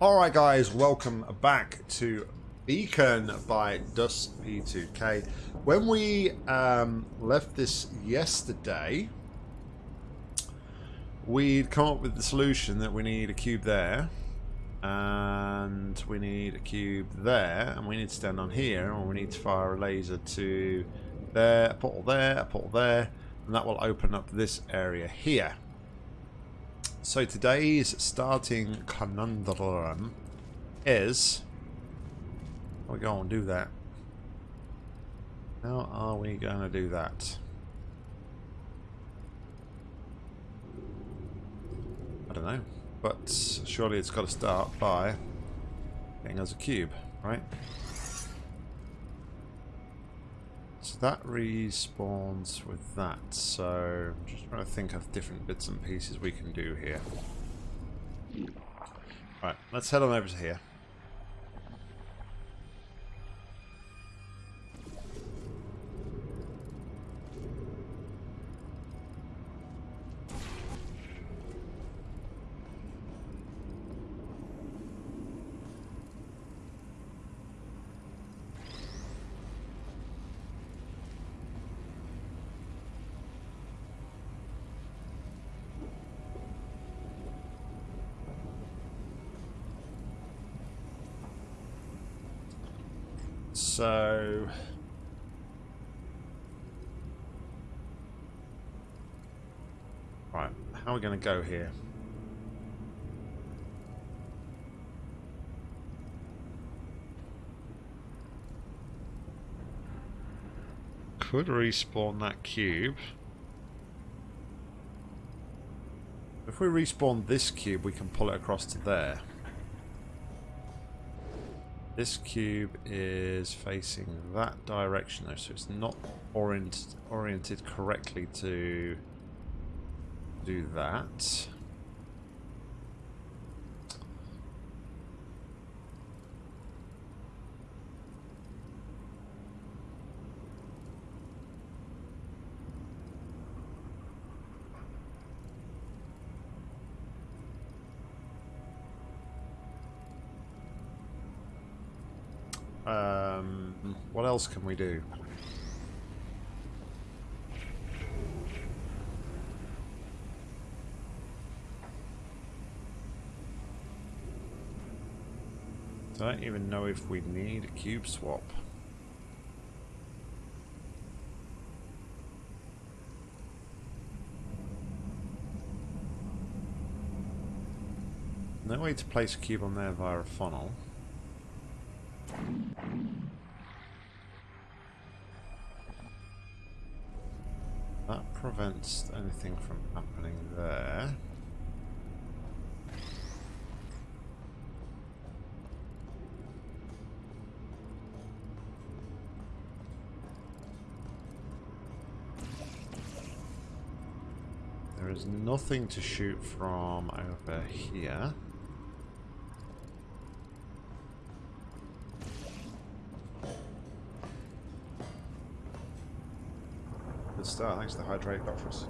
Alright guys, welcome back to Beacon by Dust P2K. When we um, left this yesterday, we'd come up with the solution that we need a cube there, and we need a cube there, and we need to stand on here, and we need to fire a laser to there, a portal there, a portal there, and that will open up this area here. So today's starting mm. conundrum is... We're we going to do that. How are we going to do that? I don't know. But surely it's got to start by getting us a cube, right? So that respawns with that. So I'm just trying to think of different bits and pieces we can do here. Right, let's head on over to here. So... Right, how are we going to go here? Could respawn that cube. If we respawn this cube, we can pull it across to there. This cube is facing that direction though, so it's not orient oriented correctly to do that. Um, what else can we do? Don't even know if we need a cube swap. No way to place a cube on there via a funnel. Prevents anything from happening there. There is nothing to shoot from over here. The hydrate doctors.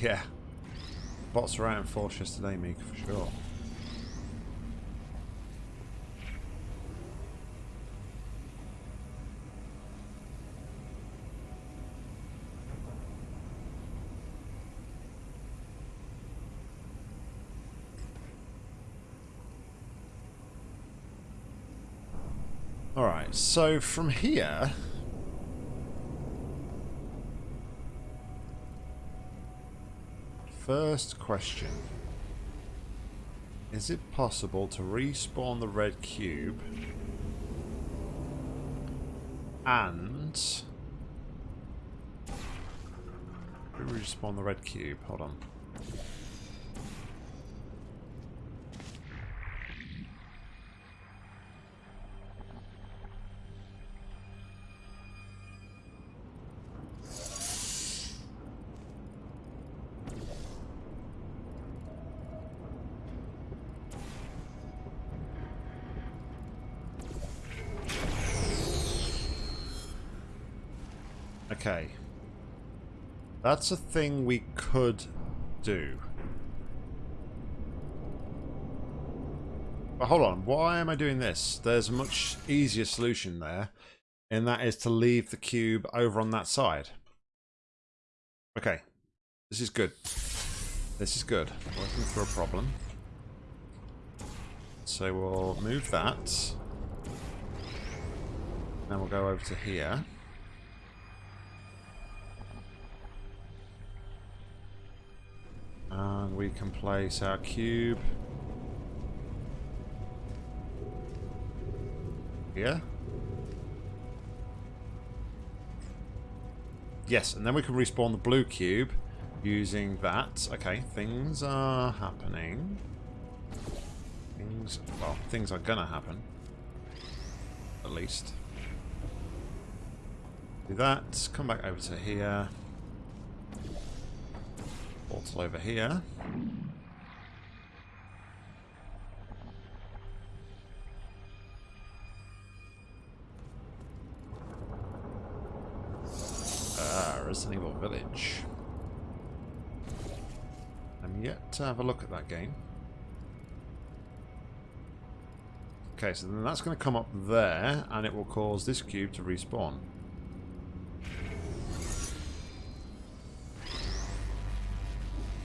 Yeah. Bots are out in force yesterday, Meek, for sure. Alright, so from here... First question. Is it possible to respawn the red cube and respawn the red cube? Hold on. That's a thing we could do. But hold on, why am I doing this? There's a much easier solution there, and that is to leave the cube over on that side. Okay, this is good. This is good. Working through a problem. So we'll move that. Then we'll go over to here. Can place our cube here. Yes, and then we can respawn the blue cube using that. Okay, things are happening. Things, well, things are gonna happen. At least. Do that, come back over to here. Portal over here. Resident Evil Village. I'm yet to have a look at that game. Okay, so then that's going to come up there, and it will cause this cube to respawn.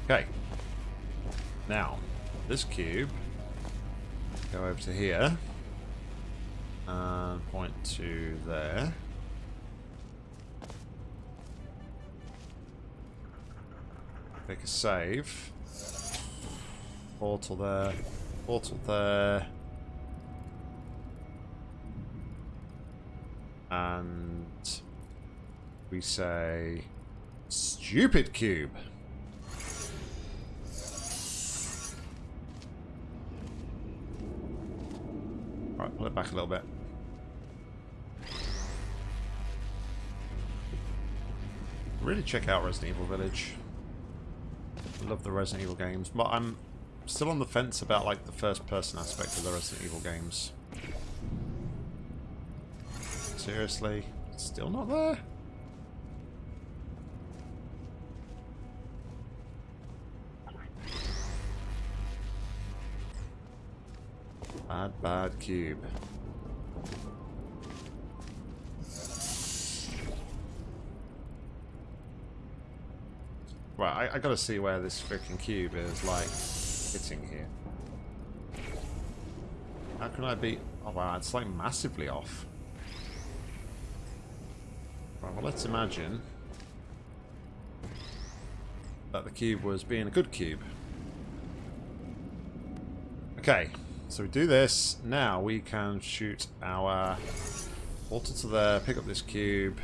Okay. Now, this cube, go over to here, and point to there. Make a save. Portal there. Portal there. And we say stupid cube. Right, pull it back a little bit. Really check out Resident Evil Village love the Resident Evil games, but I'm still on the fence about like the first person aspect of the Resident Evil games. Seriously? Still not there? Bad, bad cube. Right, I, I gotta see where this freaking cube is, like, hitting here. How can I be... Oh wow, it's like massively off. Right, well let's imagine that the cube was being a good cube. Okay, so we do this. Now we can shoot our portal to there, pick up this cube,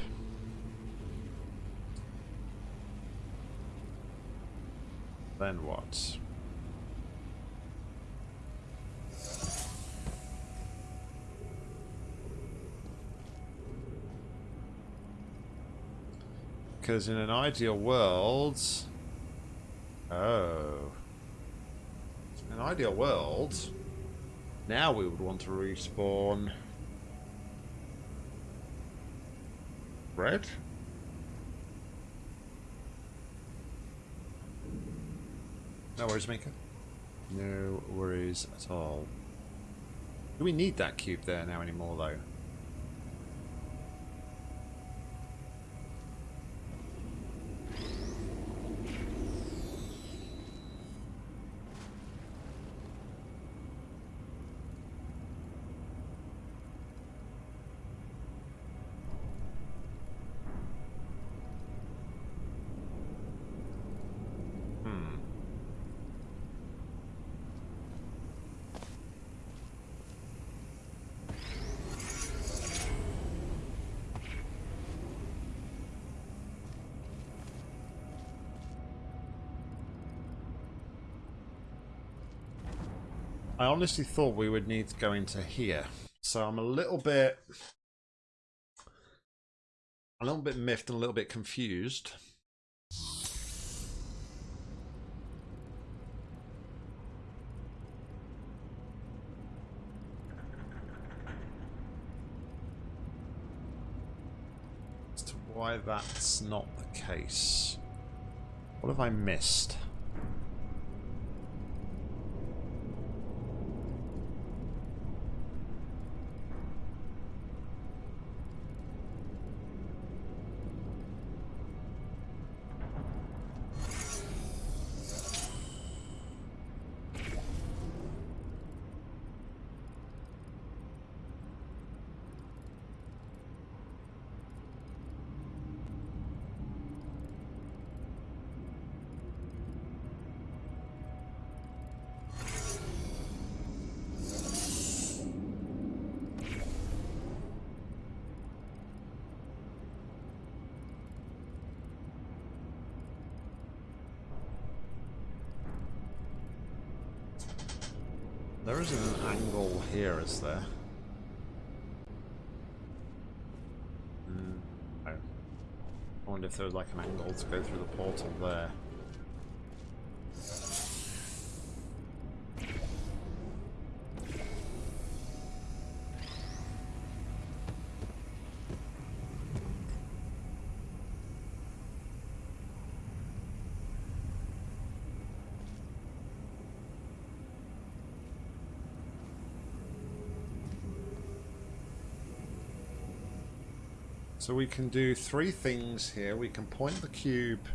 Then what? Because in an ideal world... Oh. In an ideal world, now we would want to respawn... Red? No worries, Mika. No worries at all. Do we need that cube there now anymore, though? I honestly thought we would need to go into here. So I'm a little bit... A little bit miffed and a little bit confused. As to why that's not the case. What have I missed? There? Mm. I wonder if there's like an angle to go through the portal there. So we can do three things here. We can point the cube,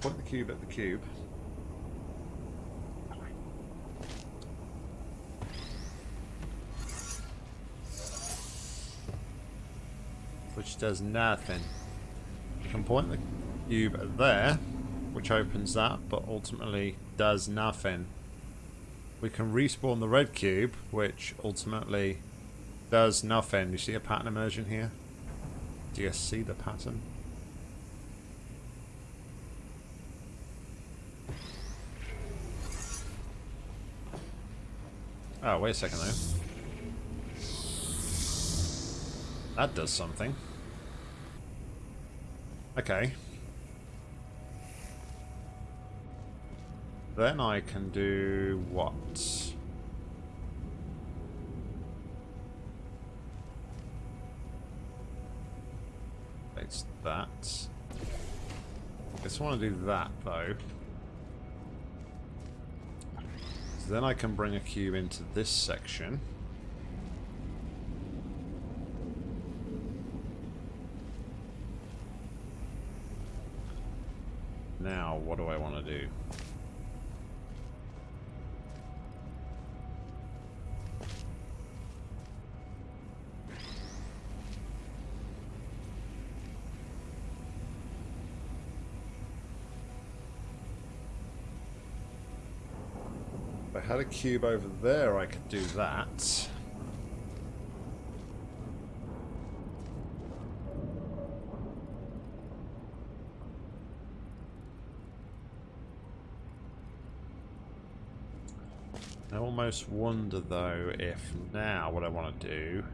point the cube at the cube. Which does nothing. We can point the cube at there, which opens that, but ultimately does nothing. We can respawn the red cube, which ultimately does nothing. You see a pattern emerging here? Do you see the pattern? Oh, wait a second though. That does something. Okay. Then I can do what? Just want to do that though. So then I can bring a cube into this section. Now, what do I want to do? I had a cube over there, I could do that. I almost wonder though if now what I want to do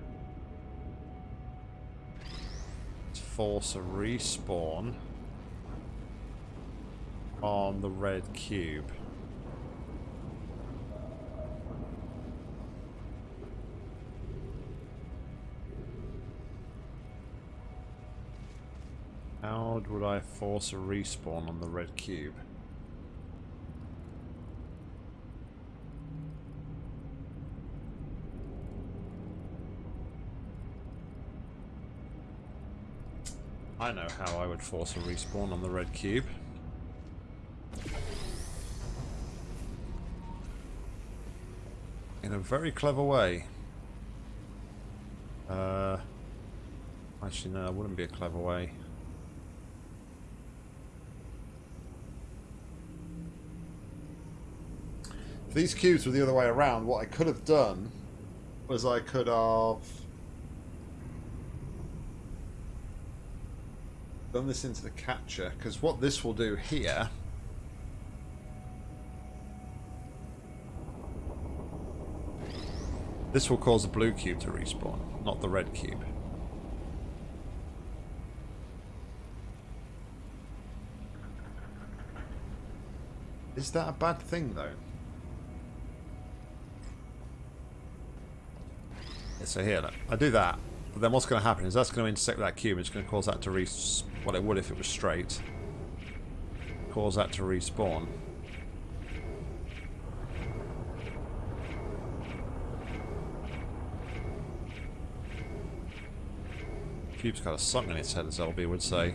is force a respawn on the red cube. Would I force a respawn on the red cube? I know how I would force a respawn on the red cube. In a very clever way. Uh, actually, no, it wouldn't be a clever way. If these cubes were the other way around, what I could have done was I could have done this into the catcher, because what this will do here this will cause the blue cube to respawn, not the red cube. Is that a bad thing, though? Yeah, so here, look, I do that, but then what's going to happen is that's going to intersect that cube, it's going to cause that to re... what it would if it was straight. cause that to respawn. Cube's got a song in its head, as LB would say.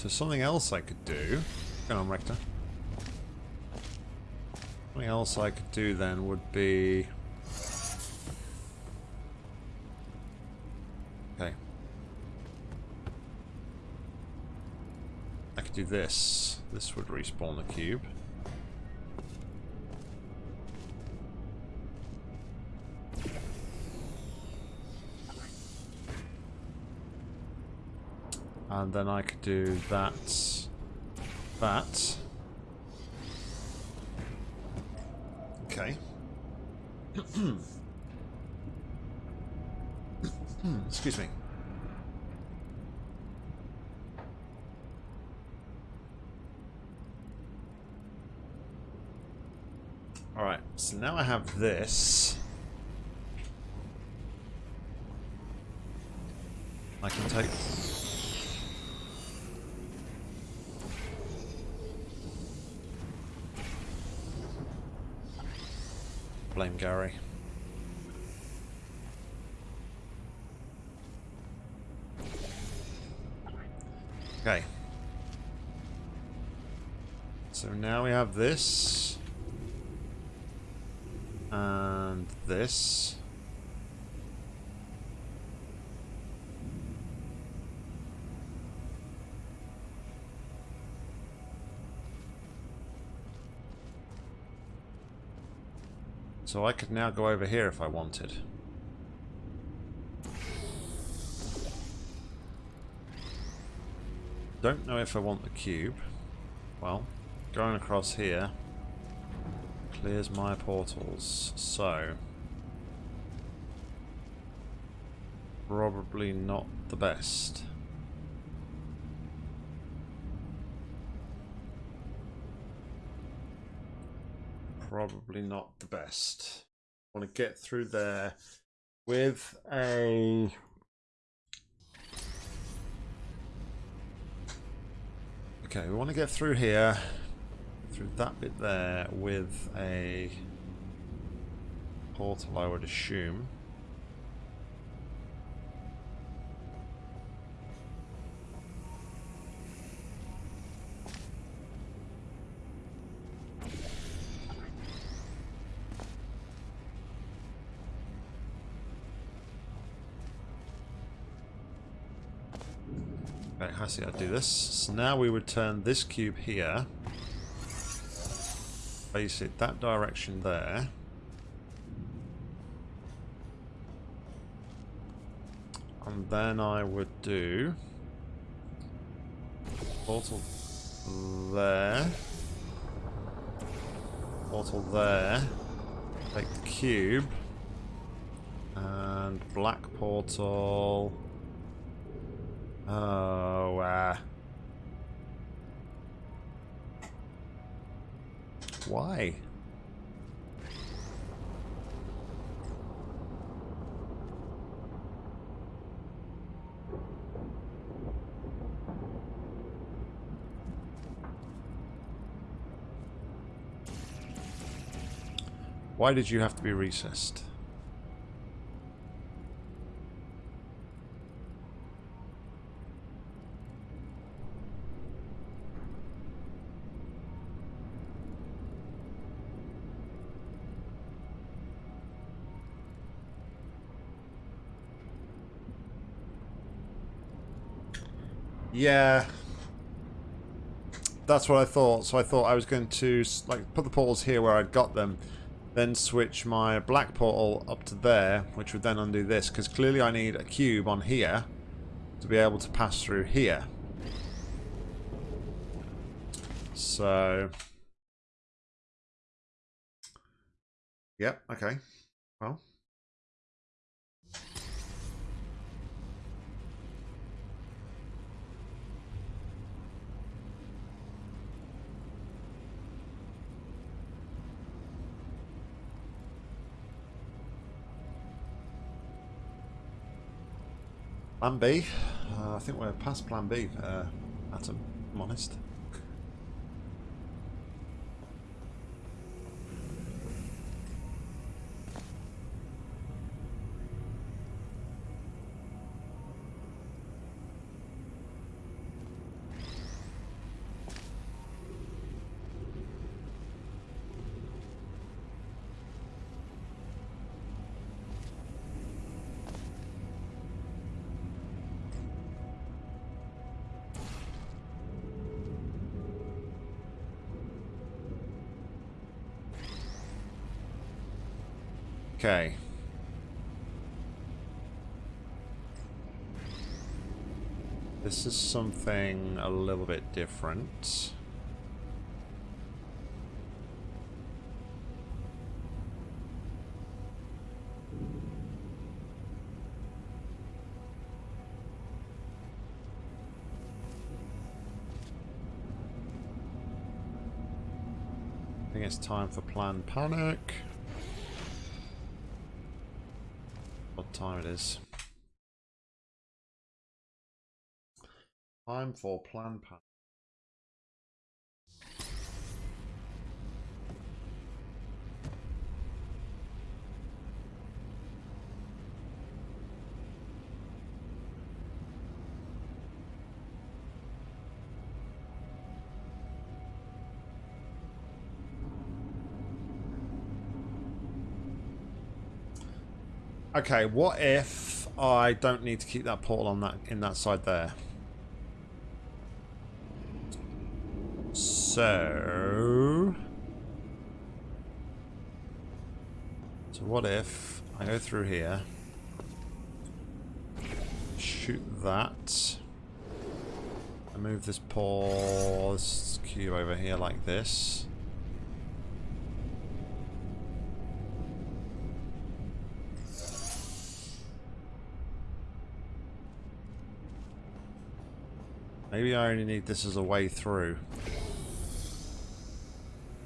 So something else I could do... Go on, Rector. Something else I could do then would be... Okay. I could do this. This would respawn the cube. And then I could do that, that. Okay. Excuse me. Alright, so now I have this. I can take blame Gary. Okay. So now we have this. And this. So I could now go over here if I wanted. Don't know if I want the cube. Well, going across here clears my portals. So, probably not the best. Probably not the best. I want to get through there with a Okay, we want to get through here, through that bit there with a portal, I would assume. Okay, I see how to do this. So now we would turn this cube here. Face it that direction there. And then I would do portal there. Portal there. Take the cube. And black portal Oh, uh... Why? Why did you have to be recessed? Yeah. That's what I thought. So I thought I was going to like put the portals here where I'd got them, then switch my black portal up to there, which would then undo this, because clearly I need a cube on here to be able to pass through here. So... Yep, okay. Well... Plan B. Uh, I think we're past Plan B, uh, Atom. I'm honest. Okay. This is something a little bit different. I think it's time for planned panic. Time it is? Time for plan panic. Okay, what if I don't need to keep that portal on that in that side there? So... So what if I go through here, shoot that, I move this pause cube over here like this, Maybe I only need this as a way through.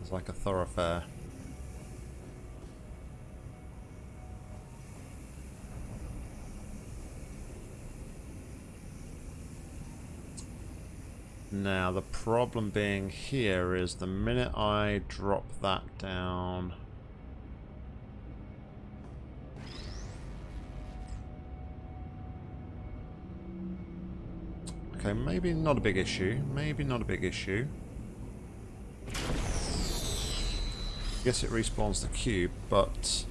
It's like a thoroughfare. Now the problem being here is the minute I drop that down Okay, maybe not a big issue. Maybe not a big issue. Guess it respawns the cube, but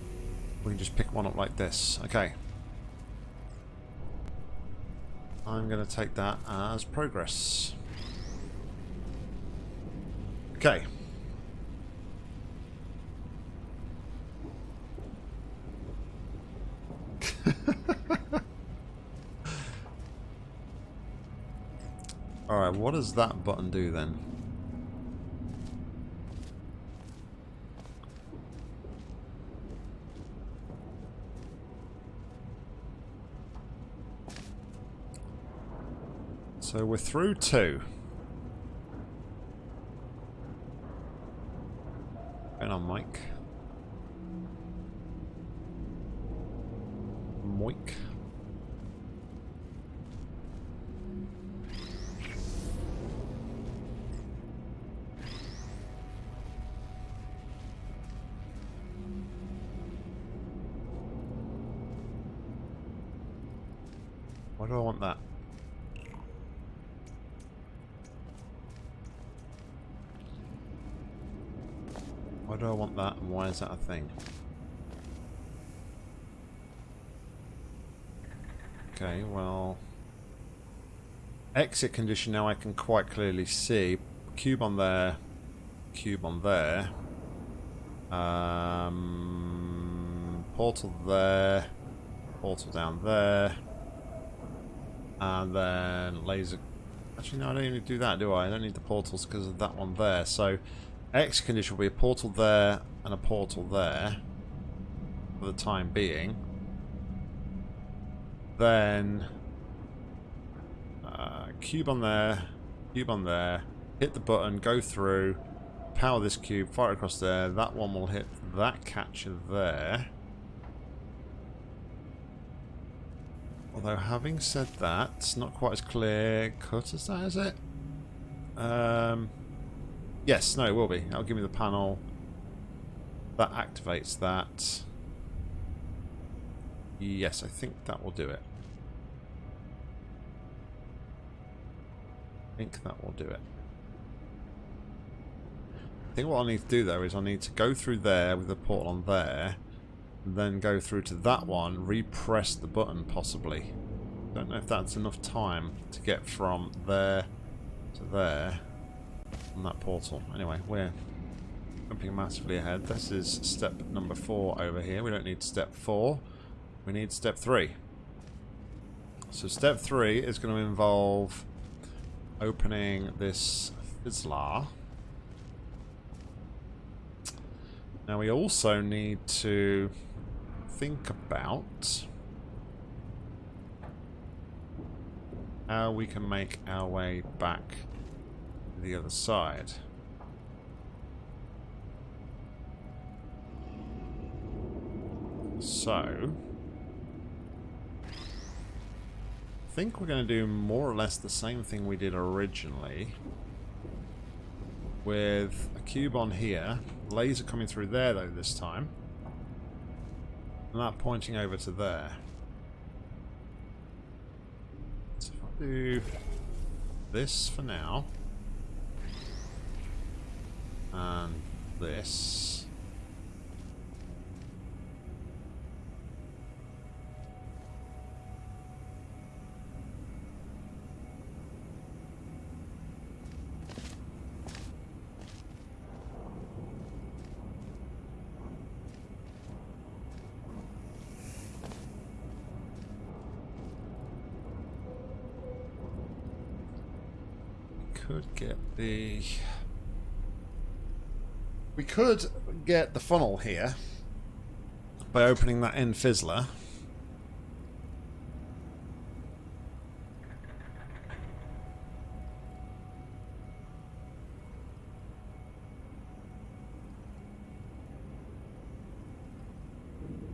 we can just pick one up like this. Okay. I'm going to take that as progress. Okay. Alright, what does that button do then? So we're through two. Going on, Mike. Moik. Thing? Okay, well... Exit condition now I can quite clearly see. Cube on there, cube on there. Um, portal there, portal down there. And then laser... Actually, no, I don't need to do that, do I? I don't need the portals because of that one there. So, X condition will be a portal there and a portal there for the time being. Then, uh, cube on there, cube on there, hit the button, go through, power this cube, fire across there. That one will hit that catcher there. Although having said that, it's not quite as clear cut as that, is it? Um, yes, no, it will be. That'll give me the panel that activates that. Yes, I think that will do it. I think that will do it. I think what I need to do though is I need to go through there with the portal on there, then go through to that one, repress the button possibly. Don't know if that's enough time to get from there to there on that portal. Anyway, we're jumping massively ahead. This is step number four over here. We don't need step four. We need step three. So step three is going to involve opening this fizzler. Now we also need to think about how we can make our way back to the other side. So, I think we're going to do more or less the same thing we did originally with a cube on here, laser coming through there though this time, and that pointing over to there. So if I do this for now, and this, could get the... We could get the funnel here by opening that end fizzler.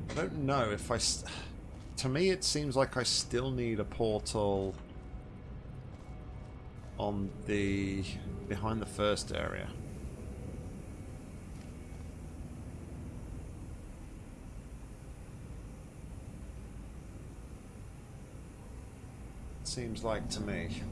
I don't know if I... To me, it seems like I still need a portal on the behind the first area. Seems like to me.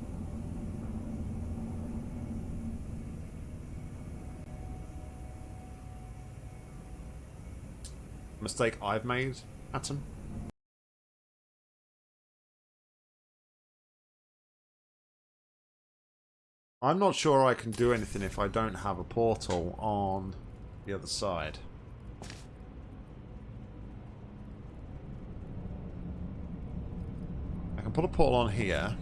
Mistake I've made, Atom? I'm not sure I can do anything if I don't have a portal on the other side. I can put a portal on here,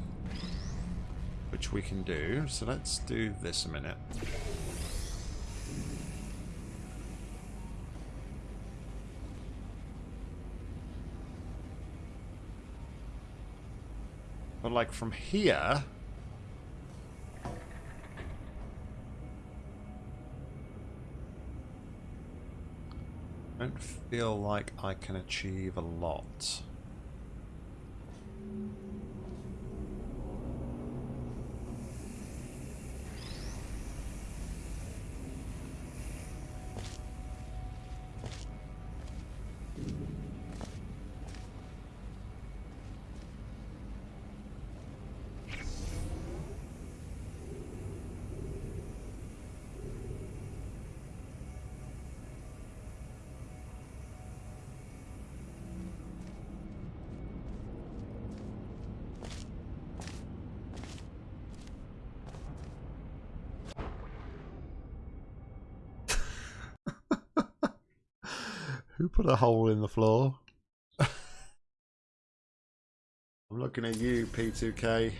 which we can do. So let's do this a minute. But like from here... don't feel like I can achieve a lot. Who put a hole in the floor? I'm looking at you, P2K.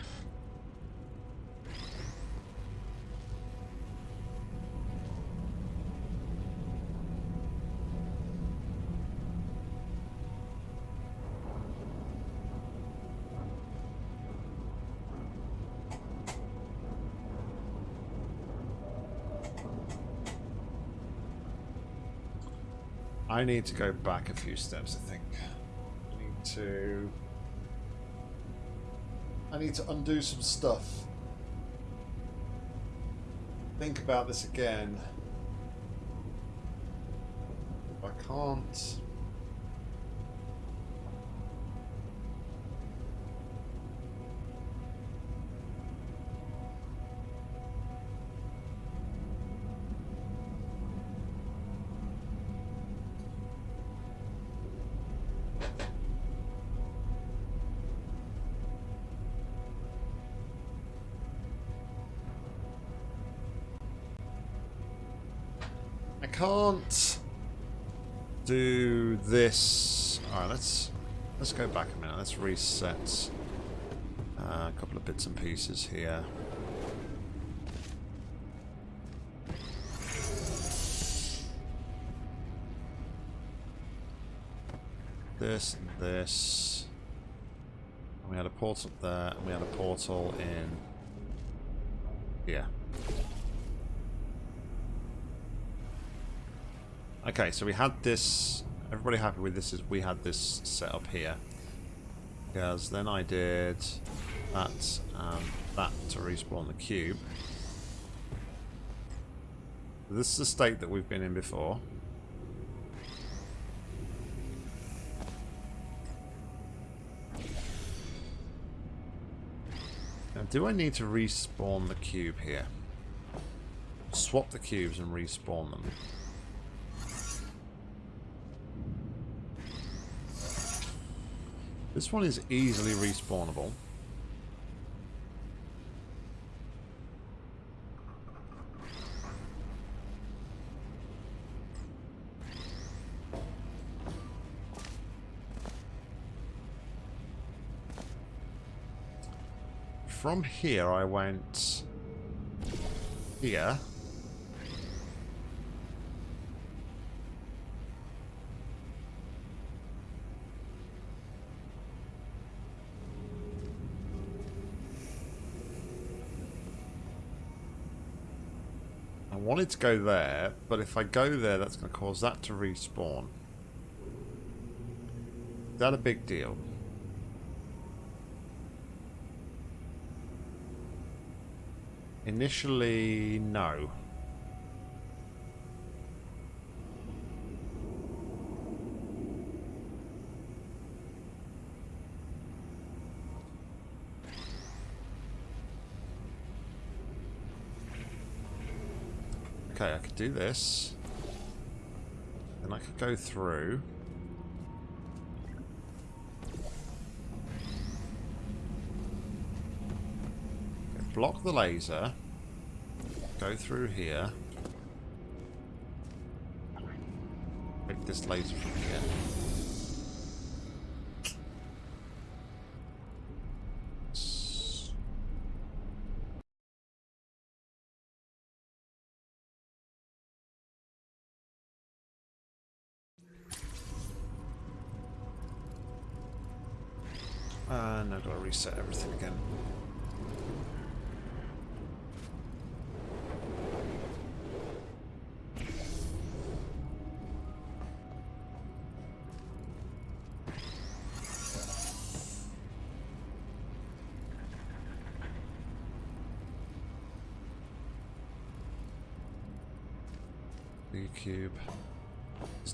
I need to go back a few steps, I think. I need to I need to undo some stuff. Think about this again. I can't... minute. Uh, a couple of bits and pieces here. This and this. And we had a portal there, and we had a portal in here. Okay, so we had this. Everybody happy with this? Is we had this set up here. Because then I did that and that to respawn the cube. This is the state that we've been in before. Now, do I need to respawn the cube here? Swap the cubes and respawn them. This one is easily respawnable. From here I went here. I wanted to go there, but if I go there, that's going to cause that to respawn. Is that a big deal? Initially, no. Okay, I could do this. Then I could go through. Block the laser. Go through here. Pick this laser from here.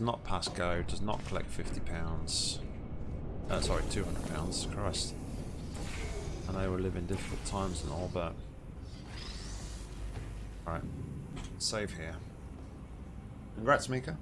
Does not pass go, does not collect fifty pounds. Uh, sorry, two hundred pounds. Christ. I know we live in difficult times and all, but all right, save here. Congrats, Mika.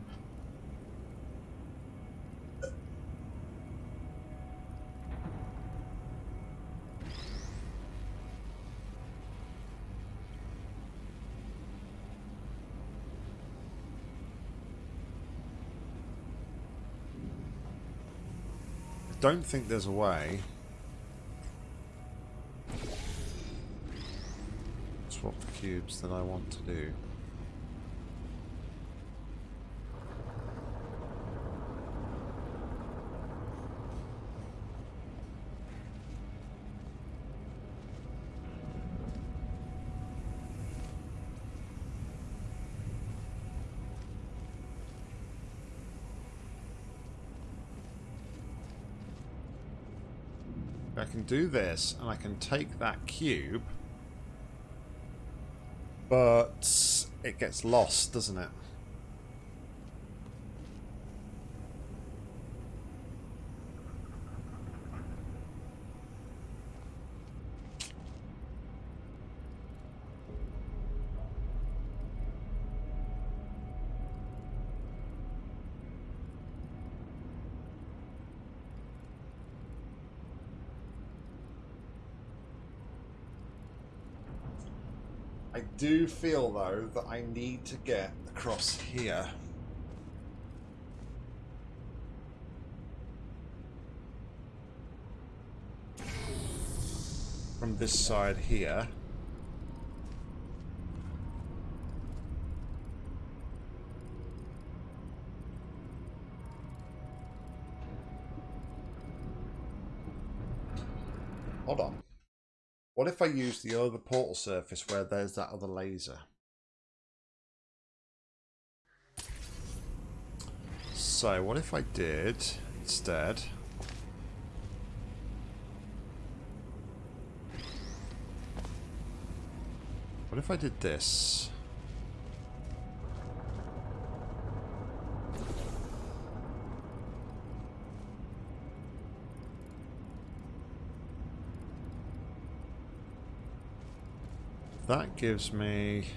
I don't think there's a way. Swap the cubes that I want to do. Do this, and I can take that cube, but it gets lost, doesn't it? I do feel though that I need to get across here. From this side here. Hold on. What if I use the other portal surface where there's that other laser? So, what if I did instead... What if I did this? That gives me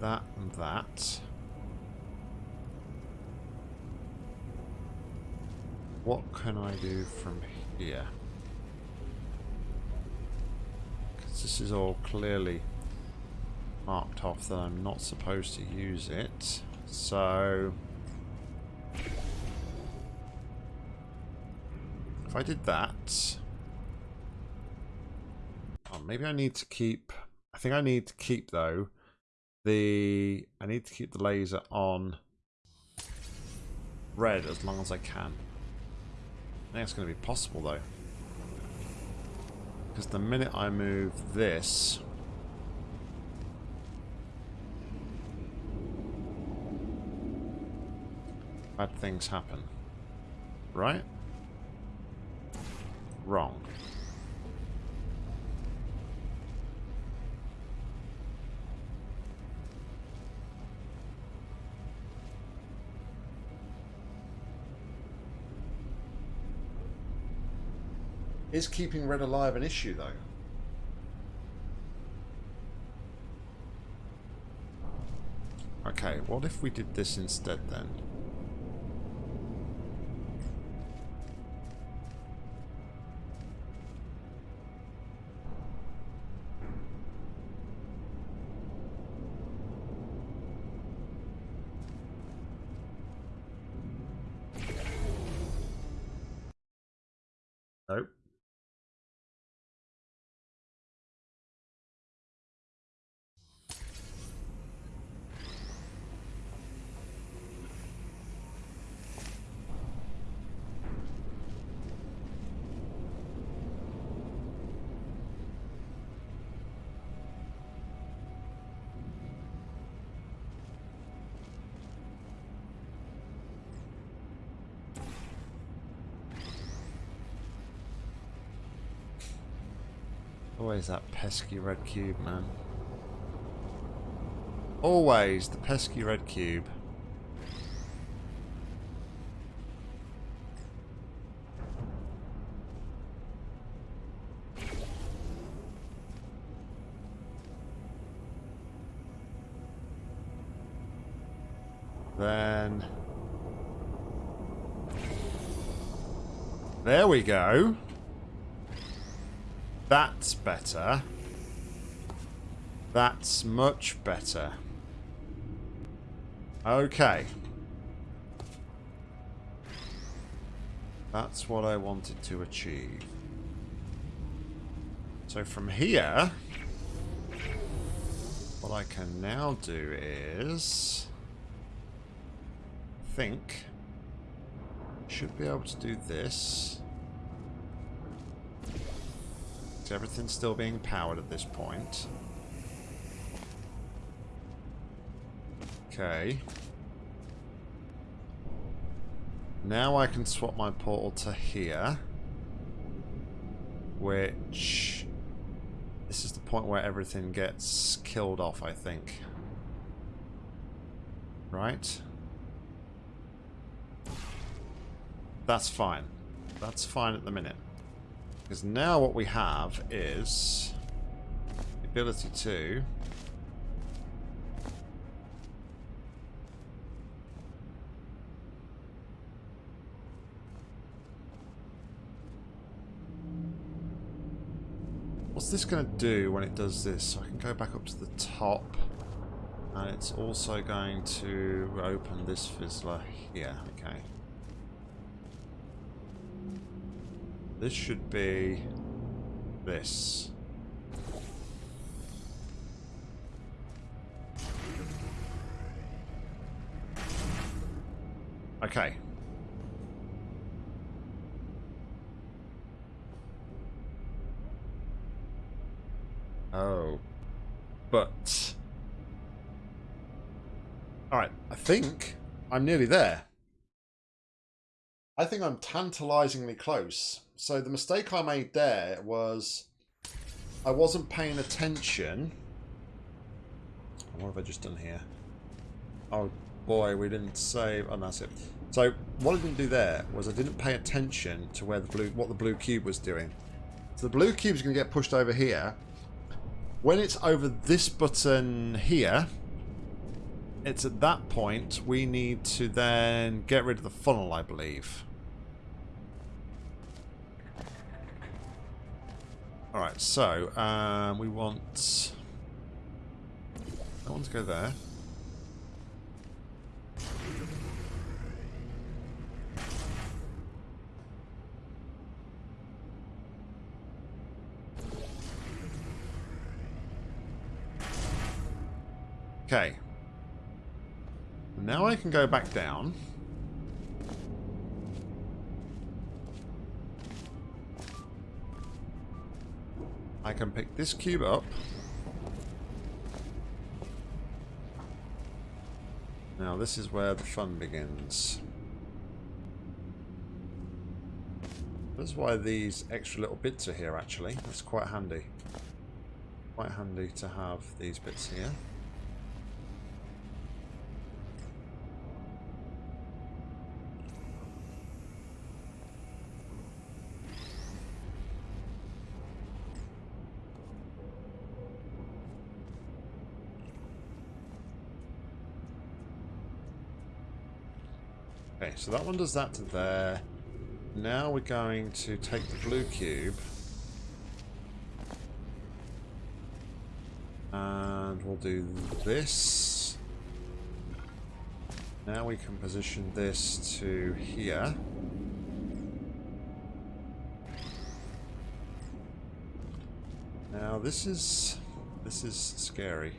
that and that. What can I do from here? Because this is all clearly marked off that I'm not supposed to use it. So... If I did that... Maybe I need to keep... I think I need to keep, though, the... I need to keep the laser on red as long as I can. I think it's going to be possible, though. Because the minute I move this... Bad things happen. Right? Wrong. Is keeping red alive an issue, though? Okay, what if we did this instead, then? Nope. Always that pesky red cube, man. Always the pesky red cube. Then... There we go. That's better. That's much better. Okay. That's what I wanted to achieve. So from here, what I can now do is... think... Should be able to do this. Everything's still being powered at this point. Okay. Now I can swap my portal to here. which this is the point where everything gets killed off, I think. Right? That's fine. That's fine at the minute. Because now what we have is the ability to What's this going to do when it does this? So I can go back up to the top. And it's also going to open this fizzler here. Okay. This should be this. Okay. Oh. But... Alright, I think hmm. I'm nearly there. I think I'm tantalizingly close. So the mistake I made there was I wasn't paying attention. What have I just done here? Oh boy, we didn't save. Oh, that's it. So what I didn't do there was I didn't pay attention to where the blue, what the blue cube was doing. So the blue cube is going to get pushed over here, when it's over this button here, it's at that point we need to then get rid of the funnel, I believe. Alright, so um, we want that one to go there. Okay. Now I can go back down. I can pick this cube up. Now this is where the fun begins. That's why these extra little bits are here actually. That's quite handy. Quite handy to have these bits here. So that one does that to there. Now we're going to take the blue cube. And we'll do this. Now we can position this to here. Now this is this is scary.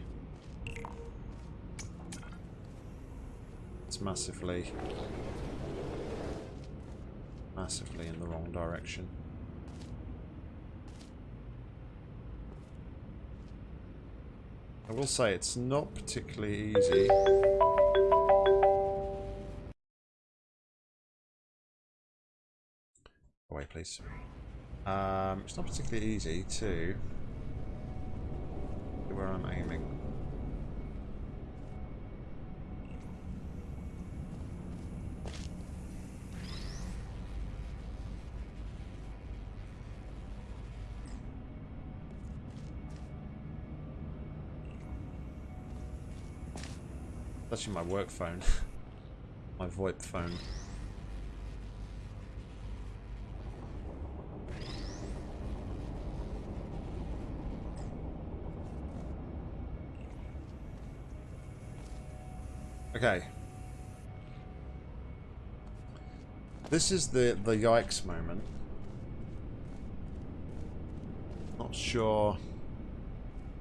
It's massively massively in the wrong direction. I will say it's not particularly easy. Away, please. Um, it's not particularly easy to where I'm aiming. Actually my work phone. my VoIP phone. Okay. This is the, the yikes moment. Not sure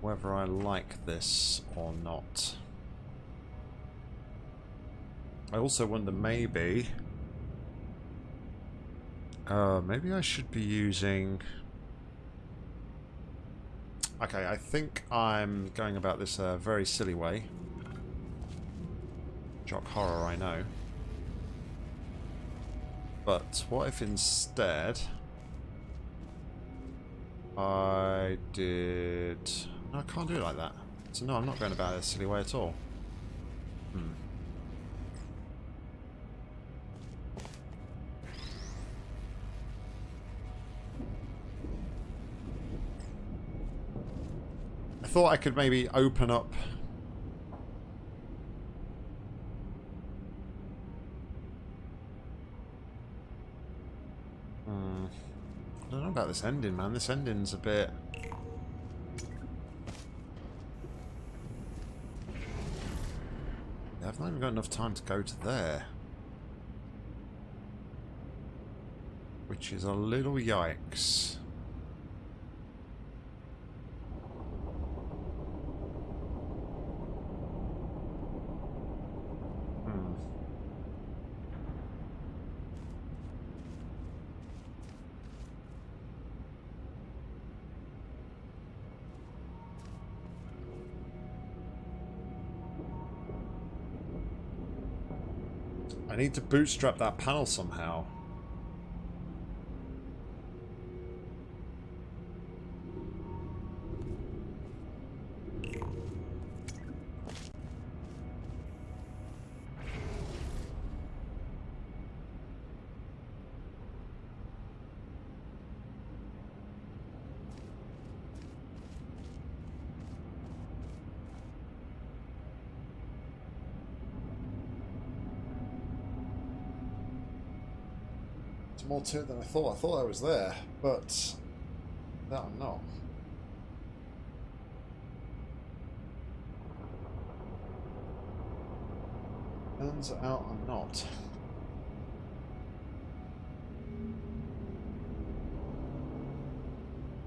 whether I like this or not. I also wonder maybe... Uh, maybe I should be using... Okay, I think I'm going about this a very silly way. Jock horror, I know. But what if instead... I did... No, I can't do it like that. So no, I'm not going about it a silly way at all. Thought I could maybe open up Hmm. I don't know about this ending, man. This ending's a bit... I've not even got enough time to go to there. Which is a little yikes. Need to bootstrap that panel somehow. To it than I thought. I thought I was there, but that I'm not. Turns out I'm not.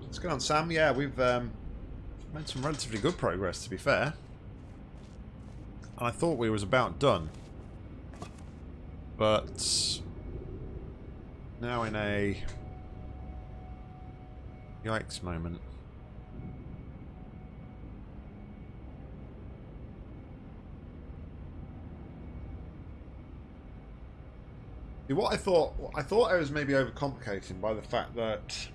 What's going on, Sam? Yeah, we've um, made some relatively good progress, to be fair. And I thought we was about done. But now in a yikes moment. What I thought, I thought I was maybe overcomplicating by the fact that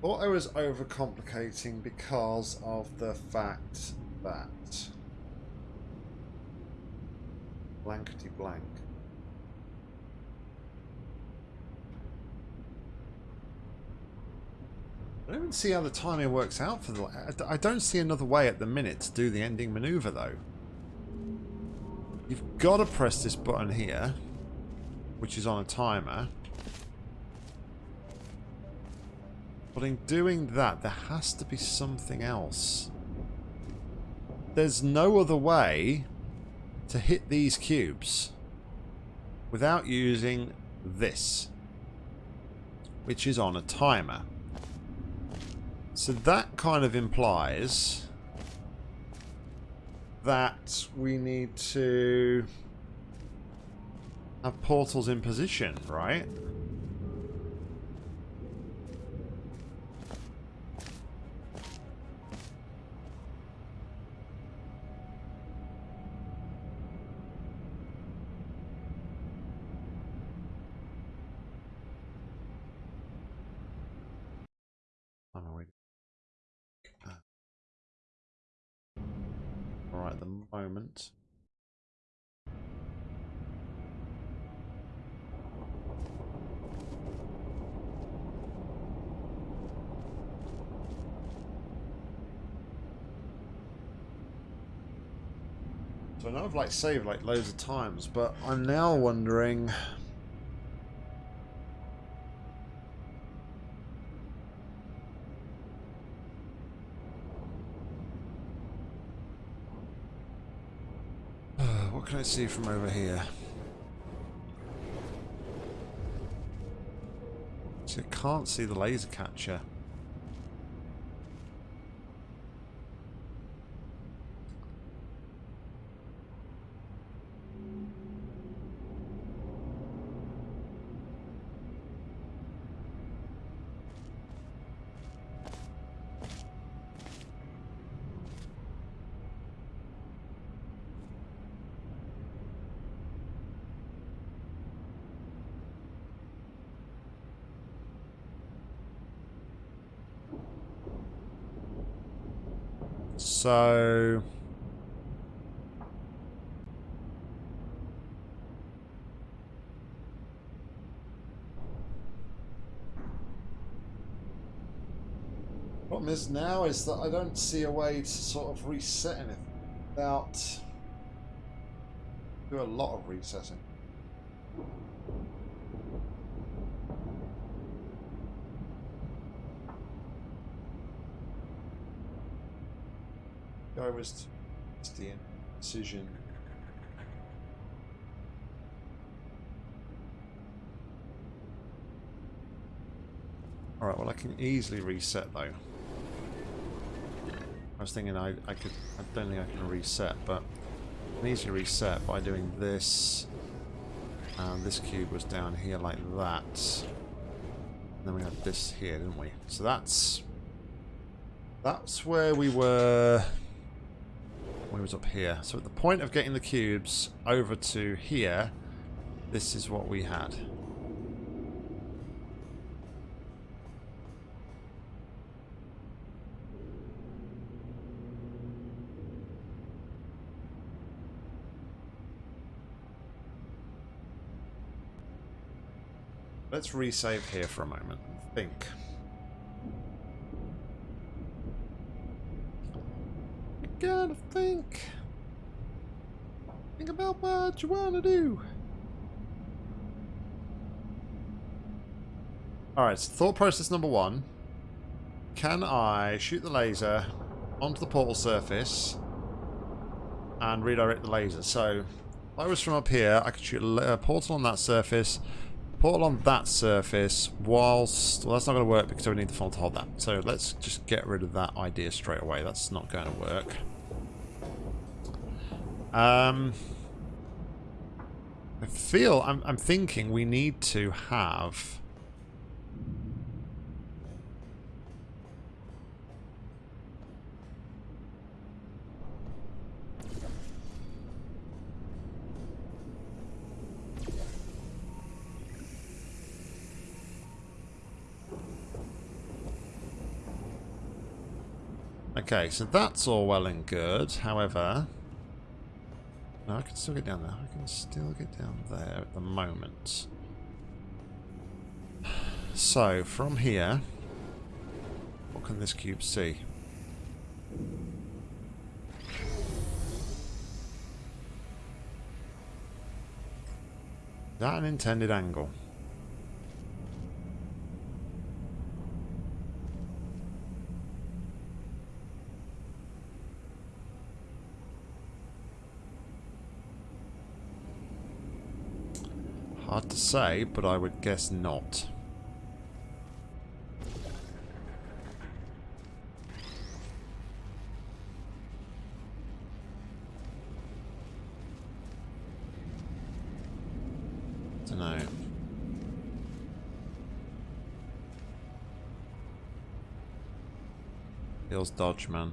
thought I was overcomplicating because of the fact that blankety blank. I don't even see how the timing works out for the... I don't see another way at the minute to do the ending maneuver, though. You've got to press this button here, which is on a timer. But in doing that, there has to be something else. There's no other way to hit these cubes without using this, which is on a timer. So that kind of implies that we need to have portals in position, right? Alright, at the moment. So I know I've like saved like loads of times, but I'm now wondering what can I see from over here? So I can't see the laser catcher. So... Problem is now is that I don't see a way to sort of reset anything without do a lot of resetting. Was the decision. Alright, well I can easily reset though. I was thinking I, I could, I don't think I can reset, but I can easily reset by doing this. And this cube was down here like that. And then we had this here, didn't we? So that's, that's where we were we was up here. So at the point of getting the cubes over to here, this is what we had. Let's resave here for a moment and think. Gotta think. Think about what you want to do. Alright, so thought process number one. Can I shoot the laser onto the portal surface and redirect the laser? So, if I was from up here, I could shoot a portal on that surface, portal on that surface, whilst... Well, that's not going to work because I would need the funnel to hold that. So let's just get rid of that idea straight away. That's not going to work. Um, I feel, I'm, I'm thinking we need to have... Okay, so that's all well and good. However, no, I can still get down there. I can still get down there at the moment. So, from here, what can this cube see? Is that an intended angle? Hard to say, but I would guess not. Dunno. Feels dodge, man.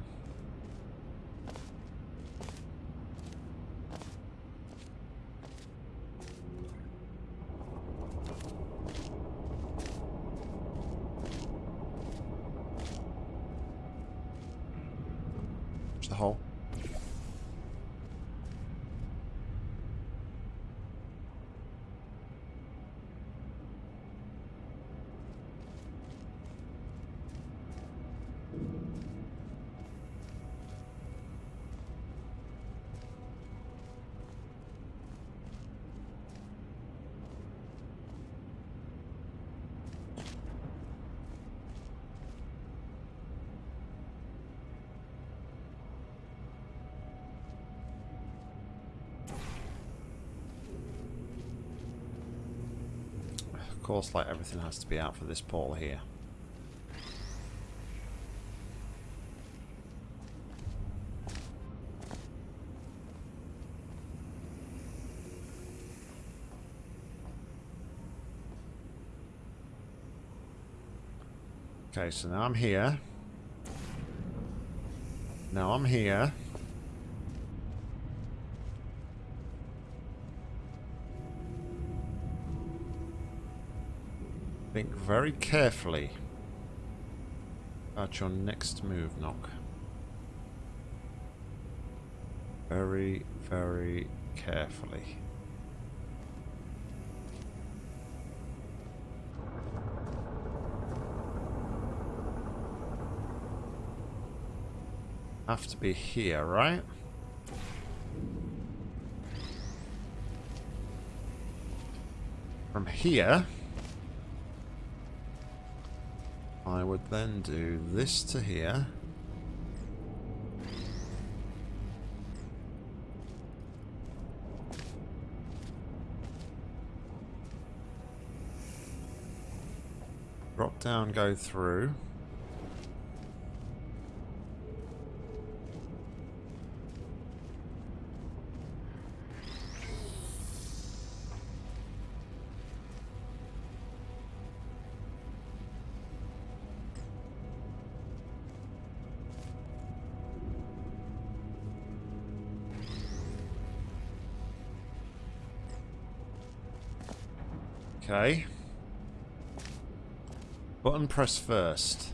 Course, like everything has to be out for this portal here. Okay, so now I'm here. Now I'm here. Think very carefully about your next move, Nock. very, very carefully. Have to be here, right? From here, would then do this to here. Drop down, go through. Button press first.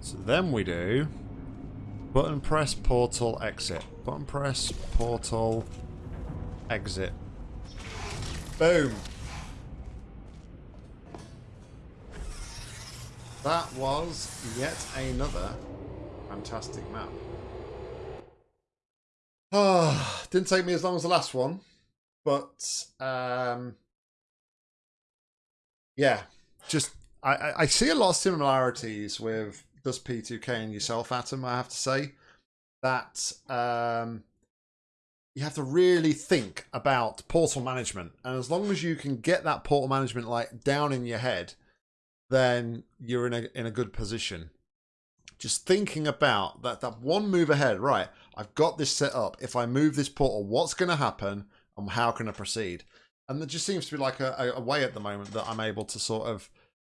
So then we do button press portal exit. Button press portal exit. Boom. That was yet another fantastic map. Oh, didn't take me as long as the last one, but um, yeah, just I, I see a lot of similarities with Dust P2K and yourself, Atom. I have to say that um, you have to really think about portal management, and as long as you can get that portal management like down in your head, then you're in a in a good position. Just thinking about that that one move ahead, right? I've got this set up. If I move this portal, what's going to happen how can I proceed? And there just seems to be like a, a way at the moment that I'm able to sort of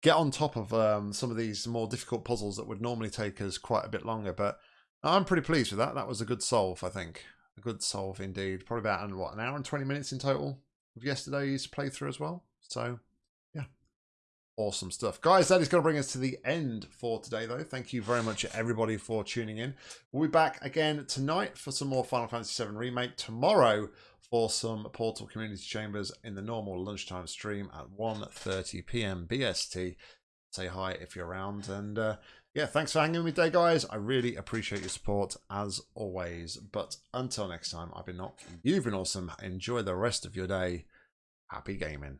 get on top of um, some of these more difficult puzzles that would normally take us quite a bit longer. But I'm pretty pleased with that. That was a good solve, I think. A good solve indeed. Probably about, what, an hour and 20 minutes in total of yesterday's playthrough as well. So yeah, Awesome stuff. Guys, that is going to bring us to the end for today, though. Thank you very much, everybody, for tuning in. We'll be back again tonight for some more Final Fantasy VII Remake. Tomorrow for some Portal Community Chambers in the normal lunchtime stream at 1.30pm BST. Say hi if you're around. And uh, yeah, thanks for hanging with me today, guys. I really appreciate your support, as always. But until next time, I've been Nock. You've been awesome. Enjoy the rest of your day. Happy gaming.